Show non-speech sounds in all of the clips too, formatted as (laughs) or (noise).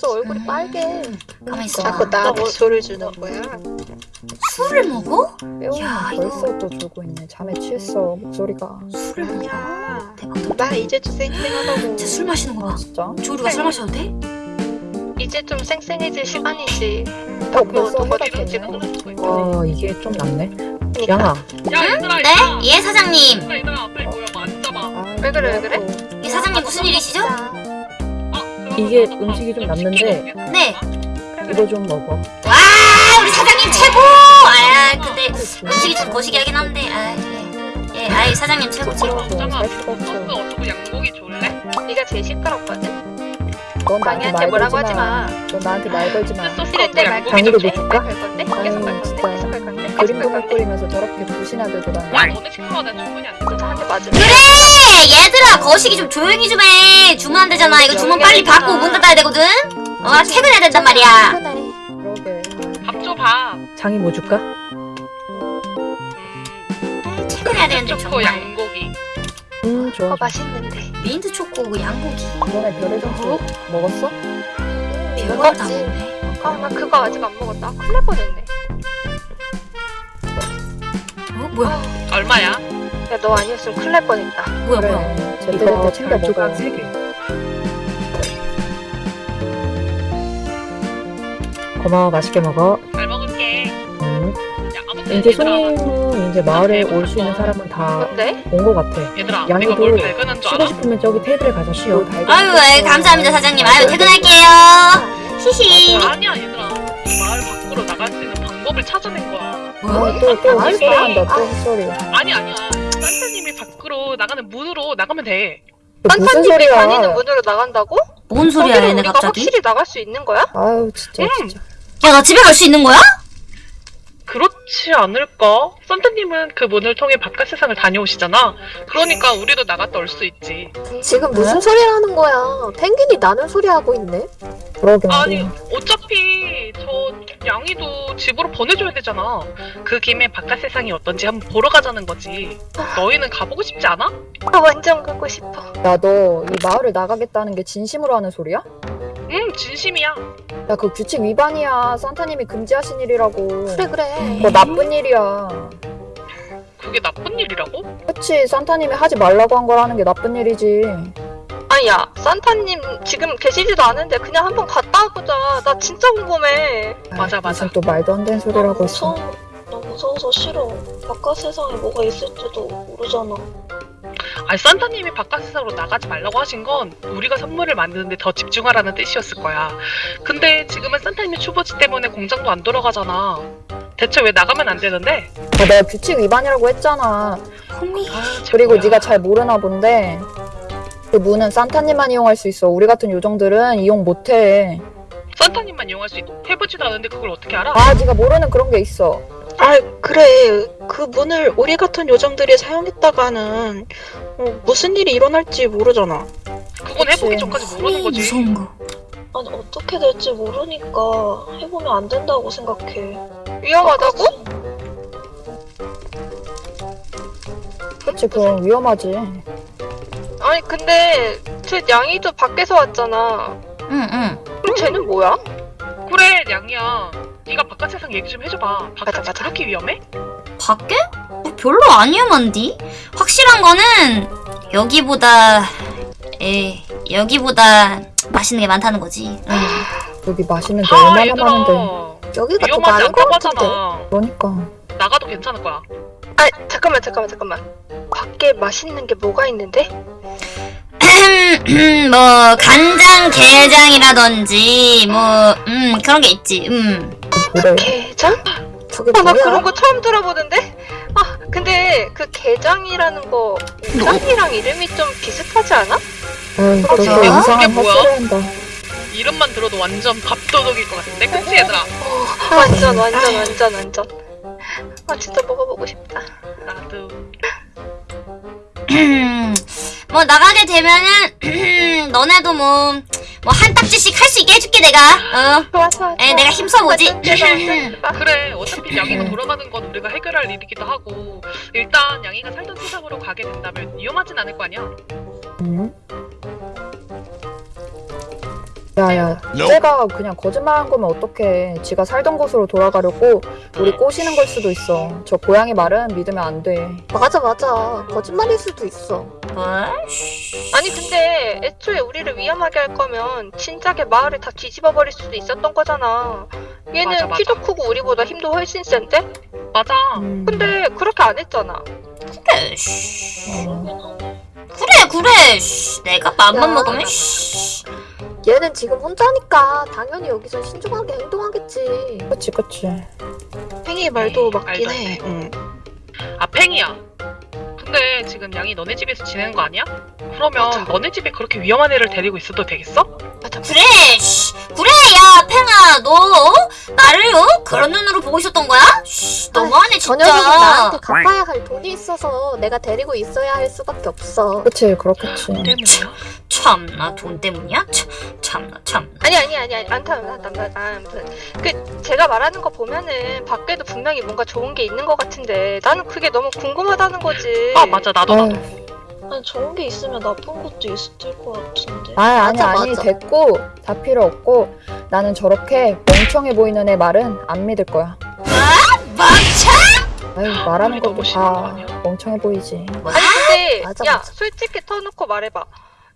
벌써 얼굴이 빨개. 가만 있어. 자꾸 나한테 소리 주는 거야? 술을 먹어? 야, 이거- 벌써 또 졸고 있네. 잠에 취했어 목소리가. 술을 먹어? 야, 대박. 나 이제 좀 쌩쌩하다고. 진짜 술 마시는 거 봐. 진짜? 조류가 술 마셔도 돼? 이제 좀 쌩쌩해질 시간이지. 어 벌써 해가 있어. 와 이게 좀 낫네 그러니까. 양아 야 얘들아 네? 얘들아 예 사장님. 얘들아 얘들아 빨리 모여 봐 앉아봐 아, 왜 그래, 왜 그래? 예 사장님 무슨 일이시죠? 아, 이게 나 음식이 좀밥 남는데. 네. 이거 좀 먹어 와 우리 사장님 최고. 아 근데 음식이 좀 거시기하긴 한데. 아 예. 예, 아이 사장님 최고 최고. 뭐 잠깐만. 소스 얼룩 양고기 줄래? 네가 제일 시끄럽거든. 넌 나한테 말 걸지 마. 마. 넌 나한테 말 걸지 마. 소스 싫은데 얼룩 말 양고기 강의도 좀못 줘? 줄까? 아유? 진짜. 계속 할 건데? 계속 그림 할 보고 건데? 끓이면서 저렇게 부신하게 돌아다니. 야 너네 나 충분히 안 돼. 저한테 맞으면 그래 얘들아 거시기 좀 조용히 좀 해. 주문 안 되잖아. 이거 주문 빨리 받고 문 닫아야 되거든. 어 퇴근해야 된단 말이야. 그러게. 밥 줘봐 장이 뭐 줄까? 아, 퇴근해야 되는데 초코 정말. 양고기 음 좋아 어 맛있는데. 민트 초코 그 양고기. 이번에 별의 정수 먹었어? 별걸 다 먹네. 아나 그거 아직 안 먹었다. 큰일 날 뻔했네. 뭐야? 얼마야? 야 너 아니었으면 큰일 날 뻔했다. 뭐야 뭐야? 그래. 제때제때 이거 챙겨 먹어. 조각 3개 고마워 맛있게 먹어 잘 먹을게 음. 야 이제 손님은 이제 마을에 올 수 있는 사람은 다 뭔데? 온것 같아 얘들아 양이도 내가 뭘 발견한 줄 쉬고? 싶으면 저기 테이블에 가서 쉬어 아유 예, 감사합니다 사장님. 아유 퇴근할게요. 히히. 아니야 얘들아 마을 밖으로 나갈 수 있는 방법을 찾아낸 거야 뭐? 또또 아, 헛소리 한다. 또 헛소리. 아니 아니야 산타님이 밖으로 나가는 문으로 나가면 돼그 무슨 산타님이 소리야? 다니는 문으로 나간다고? 뭔 소리야 얘네 갑자기? 확실히 나갈 수 있는 거야? 아유 진짜 음. 진짜. 야나 집에 갈 수 있는 거야? 그렇지 않을까? 산타님은 그 문을 통해 바깥 세상을 다녀오시잖아 그러니까 우리도 나갔다 올 수 있지 지금 무슨 소리 하는 거야? 펭귄이 나는 소리 하고 있네. 그러게 아니. 어차피 저 양이도 집으로 보내줘야 되잖아 그 김에 바깥 세상이 어떤지 한번 보러 가자는 거지 너희는 가보고 싶지 않아? 아 완전 가고 싶어. 야 너 이 마을을 나가겠다는 게 진심으로 하는 소리야? 응 진심이야 야 그 규칙 위반이야. 산타님이 금지하신 일이라고. 그래 그래. 그거 나쁜 일이야. 그게 나쁜 일이라고? 그치 산타님이 하지 말라고 한걸 하는 게 나쁜 일이지. 아야 산타님 지금 계시지도 않은데 그냥 한번 갔다 와보자. 나 진짜 궁금해. 맞아, 아이, 맞아. 무슨 또 말도 안 되는 소리를 하고 있어. 무서워. 나 무서워서 싫어. 바깥 세상에 뭐가 있을지도 모르잖아. 아니 산타님이 바깥 세상으로 나가지 말라고 하신 건 우리가 선물을 만드는데 더 집중하라는 뜻이었을 거야 근데 지금은 산타님의 추보지 때문에 공장도 안 돌아가잖아 대체 왜 나가면 안 되는데? 아, 내가 규칙 위반이라고 했잖아. 아, 그리고. 네가 잘 모르나 본데 그 문은 산타님만 이용할 수 있어. 우리 같은 요정들은 이용 못해. 산타님만 이용할 수 있... 해보지도 않은데 그걸 어떻게 알아? 아 네가 모르는 그런 게 있어. 아 그래 그 문을 우리 같은 요정들이 사용했다가는 어, 무슨 일이 일어날지 모르잖아. 그건. 해보기 전까지 모르는 거지 무서운 거. 아니 어떻게 될지 모르니까 해보면 안 된다고 생각해. 위험하다고? 그치 그럼 위험하지. 아니 근데 쟤 양이도 밖에서 왔잖아. 응응. 그럼 쟤는 뭐야? 그래 양이야 네가 바깥 세상 얘기 좀 해줘봐 바깥이 맞아. 그렇게 위험해? 밖에? 뭐 별로 안 위험한디? 확실한 거는 여기보다 에 여기보다 맛있는 게 많다는 거지. 응. 여기 맛있는 게 아 얼마나 얘들아 많은데. 여기가 더 위험하지 많은 것 않다고 같은데. 하잖아 그러니까. 나가도 괜찮을 거야 아 잠깐만 잠깐만 잠깐만. 밖에 맛있는 게 뭐가 있는데? (clears throat) 뭐 간장 게장이라든지 뭐 음 그런 게 있지. 음. 그래. 게장? 저게 아 나? 그런 거 처음 들어보는데? 아 근데 그 게장이라는 거 게장이랑 이름이 좀 비슷하지 않아? 아이 그러게. 너또 그게 이상한 뭐야? 한다. 이름만 들어도 완전 밥도둑일 것 같은데 그치 얘들아? 완전 완전 완전 완전. 아 진짜 먹어보고 싶다. 나도 (clears throat) 뭐 나가게 되면은 (clears throat) 너네도 뭐 뭐 한 딱지씩 할 수 있게 해줄게 내가. 어. 좋아 좋아. 에 내가 힘써보지. (clears throat) 그래 어차피 양이가 돌아가는 건 우리가 해결할 일이기도 하고 일단 양이가 살던 세상으로 가게 된다면 위험하진 않을 거 아니야 응? 야야 쟤가 그냥 거짓말한 거면 어떡해 지가 살던 곳으로 돌아가려고 우리 꼬시는 걸 수도 있어 저 고양이 말은 믿으면 안돼 맞아 맞아 거짓말일 수도 있어 뭐? 아니 근데 애초에 우리를 위험하게 할 거면 진작에 마을을 다 뒤집어 버릴 수도 있었던 거잖아. 얘는 맞아, 맞아. 키도 크고 우리보다 힘도 훨씬 센데? 맞아. 음. 근데 그렇게 안 했잖아. 그래, 씨. 어. 그래, 그래. 씨. 내가 맘만 야. 먹으면, 씨. 얘는 지금 혼자니까 당연히 여기서 신중하게 행동하겠지 그치 그치 팽이 말도 에이, 맞긴 해. 돼. 응. 아 팽이야. 근데 지금 양이 너네 집에서 지내는 거 아니야? 그러면 맞아. 너네 집에 그렇게 위험한 애를 데리고 있어도 되겠어? 맞아. 그래, 씨. 그래, 야, 팽아, 너, 어? 나를, 어? 그런 눈으로 보고 있었던 거야? 씨, 너무하네, 저 녀석은 나한테 진짜. 갚아야 할 돈이 있어서 내가 데리고 있어야 할 수밖에 없어 그치 그렇겠지 때문이야? 참나, 돈 때문이야? 참, 참나, 참나. 아니 아니 아니 아니 안타 안타 안타 아무튼 그 제가 말하는 거 보면은 밖에도 분명히 뭔가 좋은 게 있는 것 같은데 나는 그게 너무 궁금하다는 거지. 아 맞아 나도 나도. 아니 좋은 게 있으면 나쁜 것도 있을 것 같은데. 아 아니 맞아, 아니 맞아. 됐고 다 필요 없고 나는 저렇게 멍청해 보이는 애 말은 안 믿을 거야 멍청! 아유 말하는 것도 다? 멍청해 보이지 아니 근데 맞아, 야 맞아. 솔직히 터놓고 말해봐.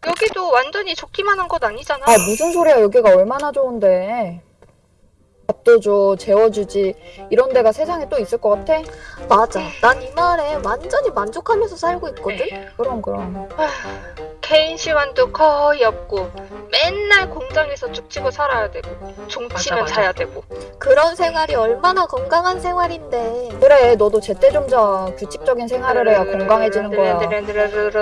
여기도 완전히 좋기만 한건 아니잖아. 아 무슨 소리야. 여기가 얼마나 좋은데. 밥도 줘 재워주지. 이런 데가 세상에 또 있을 것 같아? 맞아. 난 이 마을에 완전히 만족하면서 살고 있거든? 그럼 그럼 개인 시간도 거의 없고 맨날 공장에서 죽치고 살아야 되고 종치면 맞아, 맞아. 자야 되고. 그런 생활이 얼마나 건강한 생활인데 그래 너도 제때 좀 자 규칙적인 생활을 해야 건강해지는 거야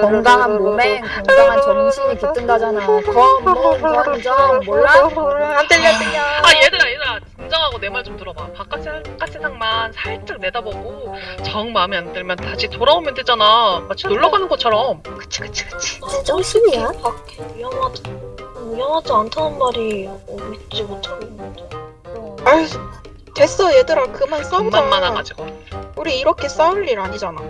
건강한 몸에 건강한 정신이 깃든다잖아 건몸 건정 몰라? 안 들려 들려. 아 얘들아 얘들아 진정하고 내 말 좀 들어봐. 바깥, 세, 세상만 살짝 내다보고 정 마음에 안 들면 다시 돌아오면 되잖아. 마치 놀러 가는 것처럼. 그치 그치 그치. 제 정신이야? 밖에 위험하지 위험하지 않다는 말이 어, 믿지 못하겠는데. 아유 됐어 얘들아 그만 돈만 싸우자. 많아가지고. 우리 이렇게 싸울 일 아니잖아.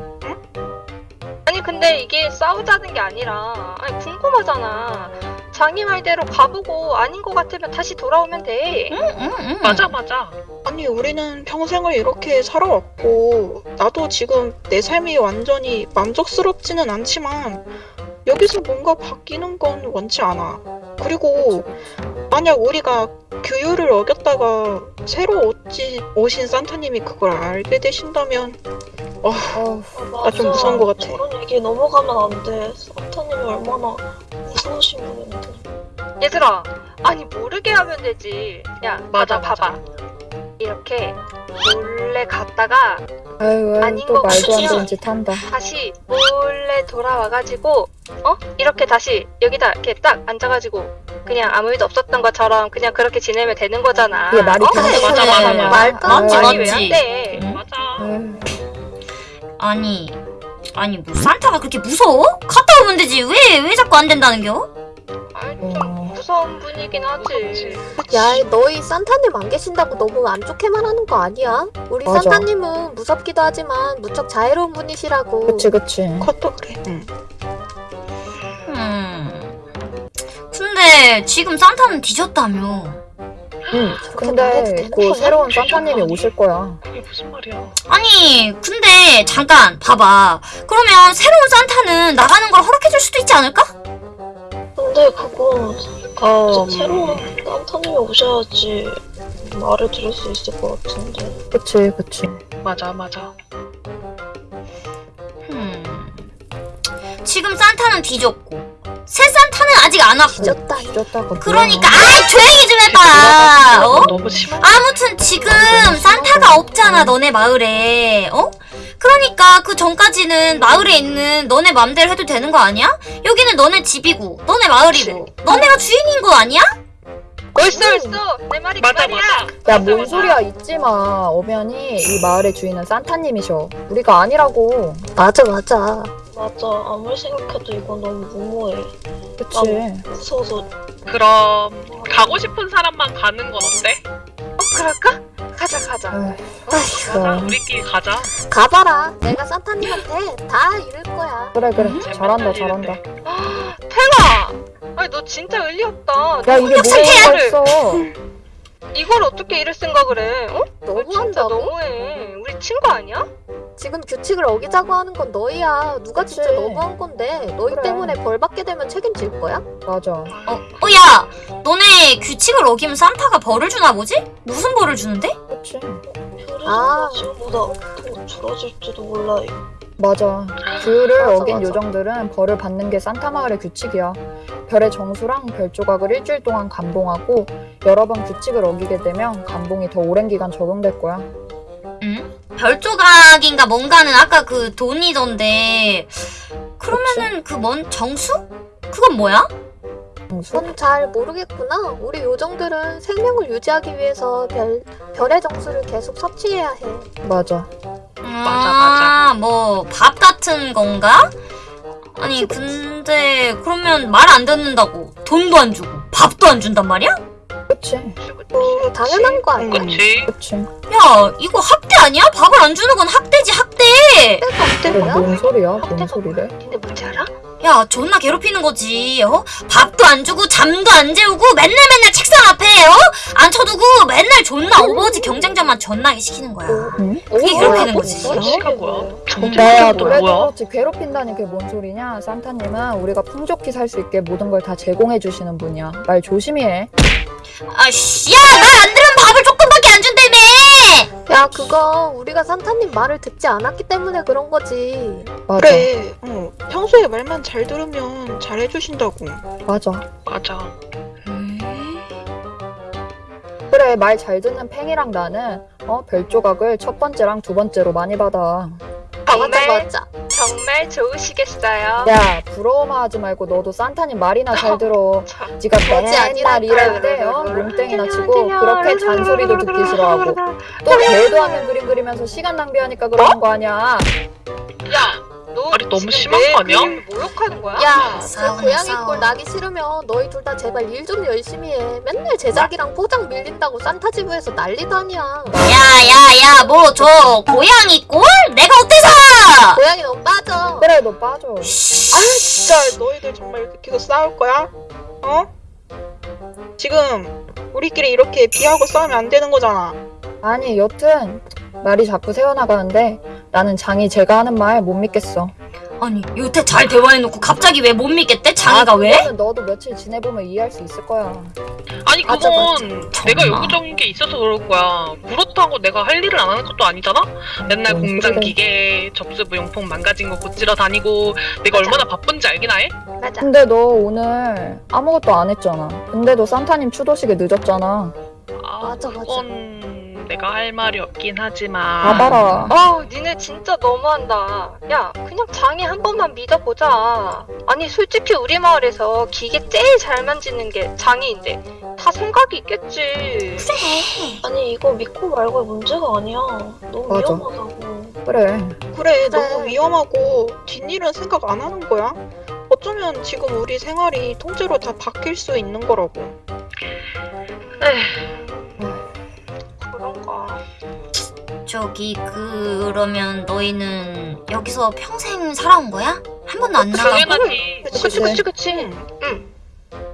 아니 근데 이게 싸우자는 게 아니라 아니 궁금하잖아. 자기 말대로 가보고 아닌 것 같으면 다시 돌아오면 돼. 응, 응, 응. 맞아 맞아. 아니 우리는 평생을 이렇게 살아왔고 나도 지금 내 삶이 완전히 만족스럽지는 않지만 여기서 뭔가 바뀌는 건 원치 않아. 그리고 만약 우리가 규율을 어겼다가 새로 오지, 오신 산타님이 그걸 알게 되신다면 어우 아, 나좀 무서운 것 같아. 저런 얘기 넘어가면 안 돼. 산타님이 얼마나 무서우신 분인데. 얘들아, 아니 모르게 하면 되지. 야, 맞아, 맞아, 봐봐. 이렇게 몰래 갔다가 아유 아유 또거 말도 안? 되는 짓 한다 다시 몰래 돌아와가지고 어 이렇게 다시 여기다 이렇게 딱 앉아가지고 그냥 아무 일도 없었던 것처럼 그냥 그렇게 지내면 되는 거잖아. 이게 말이 어? 되는 맞아. 맞아, 맞아. 말도 안 맞지, 돼. 말이. 왜안 돼? 응? 맞아. 아니, 아니, 뭐, 산타가 그렇게 무서워? 갔다 오면 되지. 왜, 왜 자꾸 안 된다는겨? 어. 좀 무서운 분이긴. 하지. 야 너희 산타님 안 계신다고 너무 안 좋게만 하는 거 아니야? 우리 맞아. 산타님은 무섭기도 하지만 무척 자애로운 분이시라고 그치 그치 컷도 그래. 응. 음. 근데, 지금 산타는 뒤졌다며. 응 말해도 근데 그? 새로운 산타님이 오실 거야 그게 무슨 말이야? 아니, 근데, 잠깐, 봐봐. 그러면, 새로운 산타는 나가는 걸 허락해줄 수도 있지 않을까? 근데 그건 어, 진짜 새로운 산타님이 오셔야지 말을 들을 수 있을 것 같은데. 그치 그치 맞아 맞아. 음. 지금 산타는 뒤졌고, 새 산타는 아직 안 왔고. 뒤졌다 뒤졌다고 그러니까, 아이, 조용히 좀 해봐! 어? 아무튼 지금 산타가 없잖아 너네 마을에 어? 그러니까 그 전까지는 마을에 있는 너네 맘대로 해도 되는 거 아니야? 여기는 너네 집이고 너네 마을이고 너네가 주인인 거 아니야? 옳소 옳소 내 말이 맞아 그 말이야. 맞아. 야뭔 소리야 잊지마 엄연히 이 마을의 주인은 산타님이셔 우리가 아니라고 맞아 맞아 맞아 아무리 생각해도 이건 너무 무모해. 그치 무서워서 그럼 가고 싶은 사람만 가는 건 어때? 어 그럴까? 가자 가자. 아휴, 가자. 그럼. 우리끼리 가자. 가봐라 내가 산타님한테 다 이룰 거야 그래 그래 음, 잘한다 잘한다 이랬대. 팽아 아니 너 진짜 의리 없다. 야 이게 뭐가 있어 이걸 어떻게 이럴 생각을 해? 어? 너 진짜? 너무해. 우리 친구 아니야? 지금 규칙을 어기자고 하는 건 너희야. 누가 진짜 그치. 너무한 건데 너희 그래. 때문에 벌 받게 되면 책임질 거야? 맞아 어, 어, 야! 너네 규칙을 어기면 산타가 벌을 주나 보지? 무슨 벌을 주는데? 그치 아. 지금보다 더 줄어질지도 몰라요. 맞아 규율을 맞아, 어긴 맞아. 요정들은 벌을 받는 게 산타 마을의 규칙이야 별의 정수랑 별 조각을 일주일 동안 감봉하고 여러 번 규칙을 어기게 되면 감봉이 더 오랜 기간 적용될 거야 응? 별조각인가 뭔가는 아까 그 돈이던데 그러면은 그 뭔 정수? 그건 뭐야? 정수? 넌잘 모르겠구나. 우리 요정들은 생명을 유지하기 위해서 별, 별의 정수를 계속 섭취해야 해. 맞아 아, 뭐밥 같은 건가? 아니 근데 그러면 말 안 듣는다고 돈도 안 주고 밥도 안 준단 말이야? 그치 뭐 당연한 거 아니야? 그치? 그치 야 이거 학대 아니야? 밥을 안 주는 건 학대지 학대 그래 뭐야? 뭔 소리야 뭔 학대가 소리래 근데 뭔지 알아? 야 존나 괴롭히는 거지 어? 밥도 안 주고 잠도 안 재우고 맨날 맨날 책상 앞에 어? 앉혀두고 맨날 존나 Overwatch 경쟁전만 존나게 시키는 거야 응? 그게 괴롭히는 거지 뭔 시간 뭐야? 야 정체가 또 그래도 뭐야? 그렇지 괴롭힌다니 그게 뭔 소리냐 산타님은 우리가 풍족히 살 수 있게 모든 걸 다 제공해 주시는 분이야 말 조심히 해 아씨 야말 안들으면 밥을 조금밖에 안 준다며 야 그거 우리가 산타님 말을 듣지 않았기 때문에 그런 거지. 맞아. 그래 어, 평소에 말만 잘 들으면 잘 해주신다고. 맞아. 맞아. 그래 말 잘 듣는 팽이랑 나는 어 별 조각을 첫 번째랑 두 번째로 많이 받아 정말 맞아. 정말 좋으시겠어요. 야 부러워만 하지 말고 너도 산타님 말이나 잘 들어 참. 네가 맨날. 일할 때 어, 롱땡이나 치고 그렇게 잔소리도 듣기 싫어하고 또 대도 않는 그림 그리면서 시간 낭비하니까 그러는 거 아니야 야, 너 아니, 너무 심한 내거 아니야? 모욕하는 거야? 야, 그 고양이. 꼴 나기 싫으면 너희 둘 다 제발 일 좀 열심히 해. 맨날 제작이랑 포장 밀린다고 산타지부에서 난리도 아니야. 야야야 뭐 저 고양이 꼴? 내가 어때서 고양이 너무 빠져. 그래 너 빠져 아 진짜 너희들 정말 이렇게 계속 싸울 거야? 어? 지금 우리끼리 이렇게 비하고 싸우면 안 되는 거잖아 아니 여튼 말이 자꾸 새어나가는데 나는 장이 제가 하는 말 못 믿겠어 아니 여태 잘 대화해놓고 갑자기 왜 못 믿겠대? 장애가 아, 왜? 너도 며칠 지내보면 이해할 수 있을 거야 아니 맞아, 그건 내가 정말. 여기저기 게 있어서 그럴 거야. 그렇다고 내가 할 일을 안 하는 것도 아니잖아. 맨날 뭔 공장. 기계, 접수부 용품 망가진 거 고치러 다니고 내가 얼마나 바쁜지 알긴 해? 맞아. 근데 너 오늘 아무것도 안 했잖아 근데도 산타님 추도식에 늦었잖아 아, 맞아, 맞아. 그건 내가 할 말이 없긴 하지만. 봐봐라 아, 니네 진짜 너무한다. 야, 그냥 장애 한 번만 믿어보자. 아니, 솔직히 우리 마을에서 기계 제일 잘 만지는 게 장애인데 다 생각이 있겠지. 아니 이거 믿고 말고의 문제가 아니야. 너무 맞아. 위험하다고. 그래 그래. 너무 위험하고 뒷일은 생각 안 하는 거야 어쩌면 지금 우리 생활이 통째로 다 바뀔 수 있는 거라고 그런 가. 저기 그러면 너희는 여기서 평생 살아온 거야? 한 번도 안 나가고? 당연하지. 그치, 그치, 그치. 응. 응.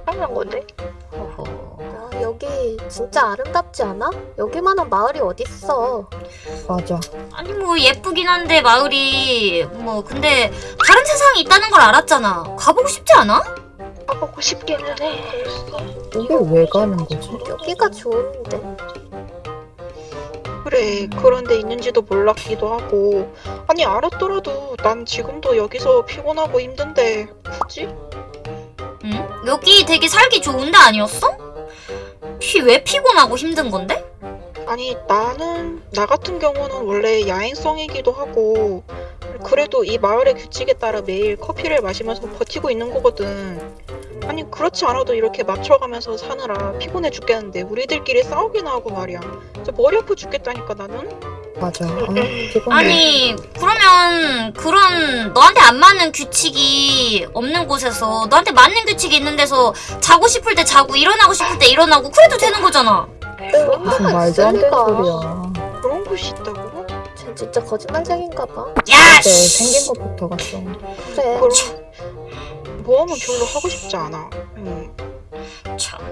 당연한 건데. 어허. 야, 여기 진짜 아름답지 않아? 여기만한 마을이 어딨어. 맞아 아니 뭐 예쁘긴 한데 마을이 뭐 근데 다른 세상이 있다는 걸 알았잖아 가보고 싶지 않아? 가보고 싶기는 해. 이게 왜 가는 거지? 여기가 좋은데. 그래 그런 데 있는지도 몰랐기도 하고 아니 알았더라도 난 지금도 여기서 피곤하고 힘든데 굳이? 응? 여기 되게 살기 좋은 데 아니었어? 피 왜 피곤하고 힘든 건데? 아니 나는 나 같은 경우는 원래 야행성이기도 하고 그래도 이 마을의 규칙에 따라 매일 커피를 마시면서 버티고 있는 거거든. 아니 그렇지 않아도 이렇게 맞춰가면서 사느라 피곤해 죽겠는데 우리들끼리 싸우기나 하고 말이야. 진짜 머리 아파 죽겠다니까 나는. 맞아. 아, 피곤해 아니 그러면 그런 너한테 안 맞는 규칙이 없는 곳에서 너한테 맞는 규칙이 있는 데서 자고 싶을 때 자고 일어나고 싶을 때 일어나고 그래도 되는 거잖아. 무슨 말도 안 되는. 소리야. 그런 곳이 있다고? 쟤 진짜 거짓말쟁인가 봐. 야 씨! 생긴 것부터 갔어 그래. 그럼 모험은 별로 하고 싶지 않아. 음. 참나.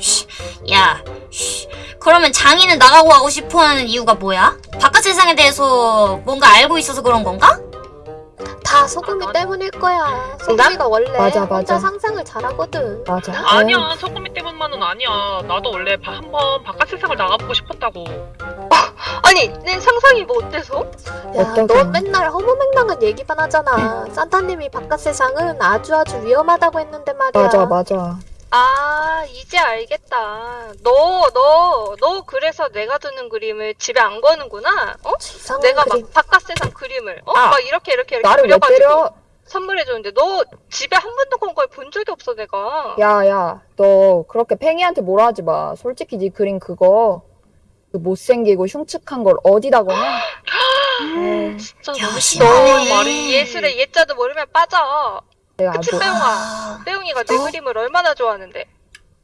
씨. 야, 씨. 그러면 장인은 나가고 하고 싶어하는 이유가 뭐야? 바깥 세상에 대해서 뭔가 알고 있어서 그런 건가? 다 소금이 때문일 거야. 소금이가 원래 맞아, 혼자 맞아. 상상을 잘하거든. 맞아. 아니야 소금이 때문만은 아니야 나도 원래 바- 한번 바깥 세상을 나가보고 싶었다고 아니 내 상상이 뭐 어때서? 야, 어떡해. 너 맨날 허무맹랑한 얘기만 하잖아. 산타님이 바깥 세상은 아주 아주 위험하다고 했는데 말이야. 맞아, 맞아. 아 이제 알겠다. 너 너 너 그래서 내가 두는 그림을 집에 안 거는구나. 어? 이상한 내가 그림. 막 바깥 세상 그림을 어? 아, 막 이렇게 이렇게 이렇게 나를 왜 그려가지고 때려? 선물해 줬는데 너 집에 한 번도 건 걸 본 적이 없어 내가. 야, 야, 너 그렇게 팽이한테 뭐라 하지 마. 솔직히 네 그린 그거 그 못생기고 흉측한 걸 어디다 거냐? 에이, 진짜 야, 너무 심해. 너 네. 말이 예술의 예자도 모르면 빠져. 내가 그치 아주 빼용아. 아, 빼용이가 내 어? 그림을 얼마나 좋아하는데.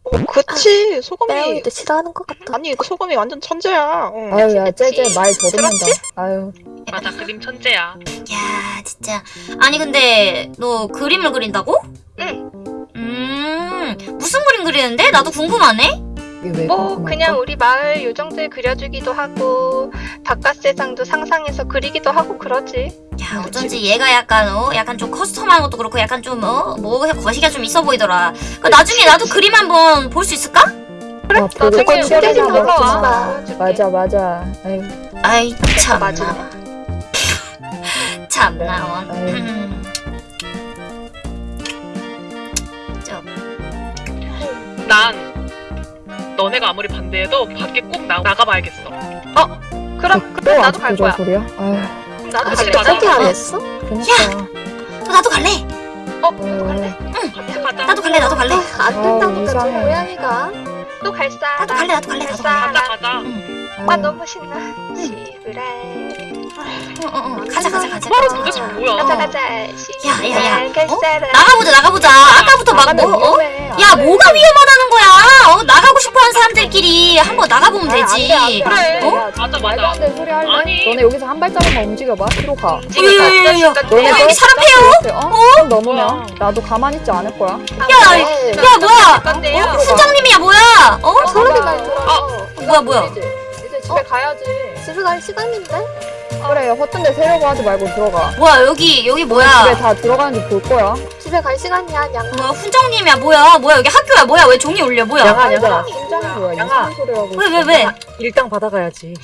어, 그치. 소금이. 빼용이도 싫어하는 것 같아. 아니, 소금이 완전 천재야. 어. 아유, 야, 쟤쟤 말 더듬는다. 아유, 맞아 그림 천재야 야, 진짜. 아니, 근데 너 그림을 그린다고? 응. 음, 무슨 그림 그리는데? 나도 궁금하네? 뭐? 그냥 우리 마을 요정들 그려주기도 하고 바깥 세상도 상상해서 그리기도 하고 그러지. 야, 어쩐지 얘가 약간, 어, 약간 좀 커스텀한 것도 그렇고 약간 좀, 어, 뭐, 거시기가 좀 있어 보이더라. 그 나중에 나도 그림 한번 볼 수 있을까? 아, 보고 나중에 꼭 우리 집 놀러 그렇구나. 와. 보여줄게. 맞아, 맞아. 아유, 아이, 참나. 맞아. (laughs) 참나, 원. 아유. 음. 저, 난 너네가 아무리 반대해도 밖에 꼭 나, 나가봐야겠어 그럼 그럼 또 나도 갈 거야. 저 소리야? 그럼 나도 같이. 가자. 포기 안 했어? 그니까. 어, 나도 갈래. 어, 아유, 나도 갈래. 같이 가자 나도 갈래, 나도 갈래. 아, 안 된다니까 저. 고양이가. 또 갈 사람. 나도 갈래, 나도 갈래, 나도 갈래. 가자 가자 아유. 아 너무 신나. 시브랄. 어, 어, 어. 가자, 가자, 가자. 도대체 가자. 뭐야 가자 어. 가자. 야, 야, 야. 시브랄 갈 어? 나가보자, 나가보자. 아까부터 막 뭐, 어? 야, 돼. 뭐가 위험하다는 거야? 어, 나가고 싶어 하는 사람들끼리 한번 나가보면 안 되지. 돼, 안 돼, 안 돼. 그래. 야, 맞아, 맞아. 아니. 너네 여기서 한 발자국만 움직여봐. 뒤로 가. 움직여. 야, 야, 야, 야. 너네 어, 여기 사람 패요? 어? 좀 넘으면? 나도 가만히 있지 않을 거야. 야, 야, 뭐야? 어? 순장님이야, 뭐야? 어? 소름이 날. 뭐야, 뭐야? 집에 가야지. 집에 갈 시간인데? 그래, 허튼 데 세려고 하지 말고 들어가. 뭐야, 여기, 여기 집에 뭐야? 다 들어가는지 볼 거야. 집에 갈 시간이야, 양. 뭐야, 훈장님이야, 뭐야? 뭐야, 여기 학교야, 뭐야? 왜 종이 울려, 뭐야? 양아. 양아. 심장이 뭐야? 양아. 하고. 왜, 있어. 왜, 왜? 일당 받아가야지.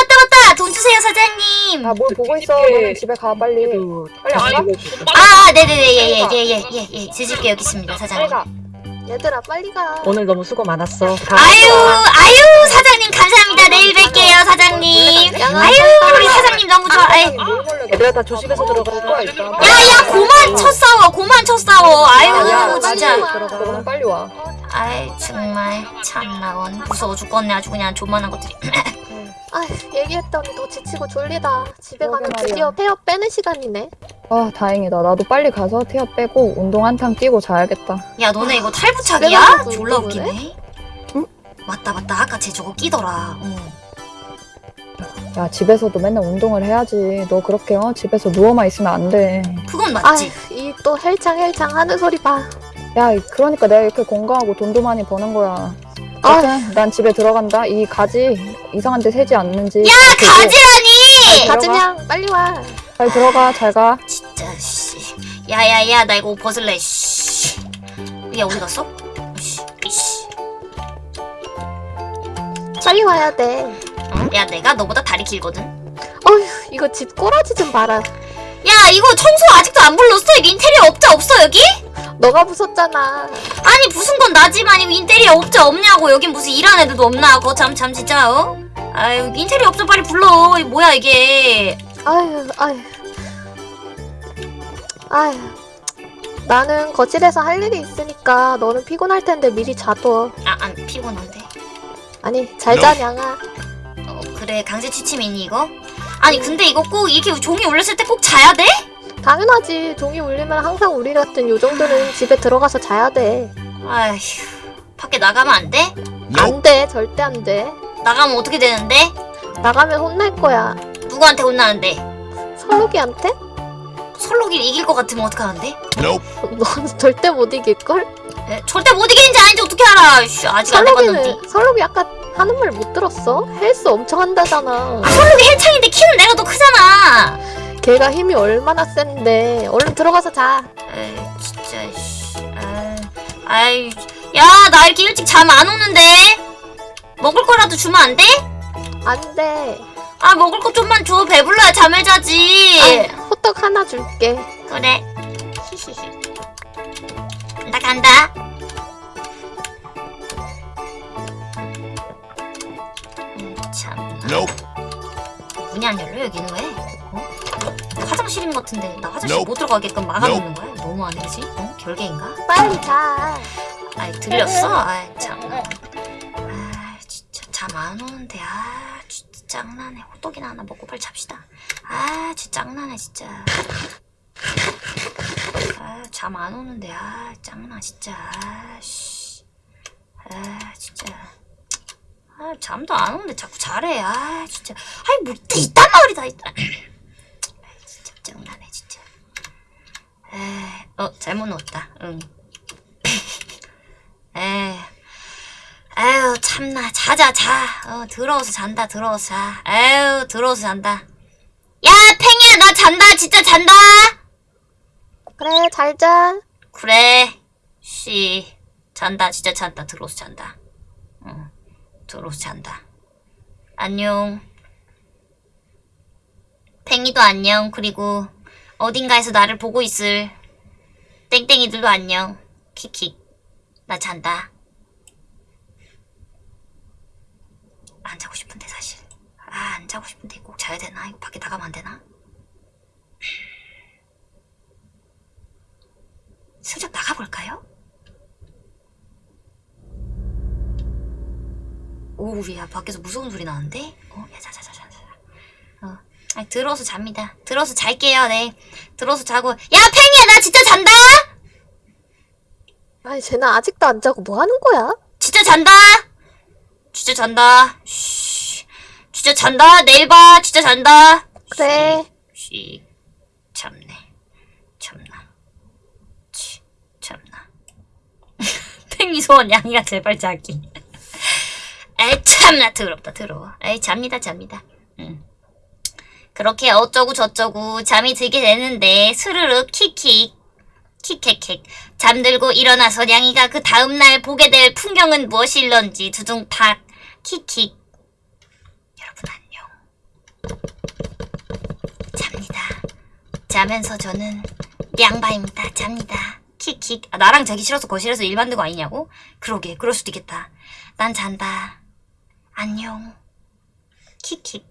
맞다, 맞다! 돈 주세요, 사장님! 아, 뭘 보고 있어. 너네 집에 가, 빨리. 빨리 안 가? 아이고. 아, 네네네, 예, 예, 예, 예, 예, 예. 제 집게 여기 있습니다, 사장님. 가. 얘들아, 빨리 가. 오늘 너무 수고 많았어. 가. 아유, 아유, 사장님, 감사합니다. 내 일 뵐게요, 사장님. 아유, 우리 가. 사장님 너무 좋아. 얘들아 다 조심해서 들어가. 거야, 일단. 야, 야, 고만 쳐 싸워, 고만 쳐 싸워. 야, 아유, 진짜. 와. 너는 빨리 와. 아이, 정말. 참나, 원. 무서워 죽겠네. 아주 그냥 조만한 것들이. 아, 얘기했더니 너 지치고 졸리다. 집에 가면. 드디어 폐업 빼는 시간이네. 아, 다행이다. 나도 빨리 가서 태어 빼고 운동 한탕 뛰고 자야겠다. 야, 너네 이거 탈부착이야? 졸라 웃기네. 응? 맞다, 맞다. 아까 쟤 저거 끼더라. 어. 야, 집에서도 맨날 운동을 해야지. 너 그렇게 어? 집에서 누워만 있으면 안 돼. 그건 아, 맞지. 이 또 헬창 헬창 하는 소리 봐. 야, 그러니까 내가 이렇게 건강하고 돈도 많이 버는 거야. 아. 아무튼 난 집에 들어간다. 이 가지 이상한 데 새지 않는지. 야. 가지라니! 들어가. 가즈냥, 빨리 와. 잘 들어가. 잘 가. 진짜, 씨. 야, 야, 야, 나 이거 옷 벗을래, 씨. 야, 어디 갔어? 씨, 이씨. 빨리 와야 돼. 어? 야, 내가 너보다 다리 길거든. 어휴, 이거 집 꼬라지 좀 봐라. 야, 이거 청소 아직도 안 불렀어? 인테리어 업자 없어, 여기? 너가 부쉈잖아. 아니, 무슨 건 나지만 이거 인테리어 업자 없냐고. 여긴 무슨 일하는 애들도 없나? 그거 참, 참, 진짜, 어? 아유, 인테리어 업자 빨리 불러. 뭐야, 이게. 아휴, 아휴. 아휴. 나는 거실에서 할 일이 있으니까 너는 피곤할 텐데 미리 자둬. 아, 안 피곤한데. 아니, 잘 자, 냥아. 어, 그래, 강제 취침이니, 이거? 아니, 근데 이거 꼭 이렇게 종이 올렸을 때 꼭 자야 돼? 당연하지. 종이 울리면 항상 우리 같은 요정들은 집에 들어가서 자야 돼. 아휴, 밖에 나가면 안 돼? 안 돼. 절대 안 돼. 나가면 어떻게 되는데? 나가면 혼날 거야. 누구한테 혼나는데? 설욱이한테? 철록이 이길 것 같으면 어떡하는데? 넌 절대 못 이길걸? 에, 절대 못 이기는지 아닌지 어떻게 알아? 씨, 아직 안 해봤는데. 설록이는 설록이 아까 하는 말 못 들었어? 헬스 엄청 한다잖아. 철록이 헬창인데 키는 내가 더 크잖아. 걔가 힘이 얼마나 센데. 얼른 들어가서 자. 에이, 진짜, 씨. 아, 아이, 야, 나 이렇게 일찍 잠 안 오는데? 먹을 거라도 주면 안 돼? 안 돼. 아, 먹을 거 좀만 줘. 배불러야 잠을 자지. 아, 호떡 하나 줄게. 그래. 히히히. (laughs) 나 간다. 참. 문이 안 열려 여기는 왜? 어? 화장실인 것 같은데 나 화장실 못 들어가게끔 막아놓는 거야? 너무 안 되지? 어? 결계인가? 빨리 자. 아이 들렸어? 아이 참. 아 진짜 잠 안 오는데 아 진짜 짱나네. 호떡이나 하나 먹고 빨리 잡시다. 아 진짜 짱나네 진짜. 아 잠 안 오는데 아 짱나 진짜. 아씨. 아 진짜. 아 잠도 안 오는데 자꾸 잘해. 아 진짜. 아이 뭐 이딴 말이다 이따. (clears throat) 아 진짜 짱나네 진짜. 에, 어 잘못 넣었다. 응. (laughs) 에. 아유 참나 자자 자. 어 들어와서 잔다 들어와서 자. 아유 들어와서 잔다. 야 팽이야 나 잔다 진짜 잔다. 그래, 잘 자. 그래. 씨 잔다 진짜 잔다 들어와서 잔다. 응 들어와서 잔다. 안녕. 팽이도 안녕. 그리고 어딘가에서 나를 보고 있을 땡땡이들도 안녕. 키키. 나 잔다. 안 자고 싶은데 사실. 아, 안 자고 싶은데 꼭 자야 되나? 이거 밖에 나가면 안 되나? 슬쩍 나가볼까요? 오, 야, 밖에서 무서운 소리 나는데? 어, 야, 자, 자, 자, 자, 자. 어, 아니, 들어서 잡니다. 들어서 잘게요, 네. 들어서 자고. 야, 팽이야, 나 진짜 잔다! 아니, 쟤는 아직도 안 자고 뭐 하는 거야? 진짜 잔다! 진짜 잔다. 쉬. 진짜 잔다. 내일 봐. 진짜 잔다. 그래. 쉬. 참네. 참나. 치. 참나. (laughs) 팽이 소원 양이가 제발 자기. 에이 참나 더럽다 더러워. 에이 잡니다 잡니다. 응. 그렇게 어쩌고 저쩌고 잠이 들게 되는데 스르륵 킥킥 킥킥킥. 잠들고 일어나서 냥이가 그 다음날 보게 될 풍경은 무엇일런지 두둥탁 킥킥. 여러분 안녕. 잡니다. 자면서 저는 냥바입니다. 잡니다. 킥킥. 아, 나랑 자기 싫어서 거실에서 일 만든 거 아니냐고? 그러게 그럴 수도 있겠다. 난 잔다 안녕. 킥킥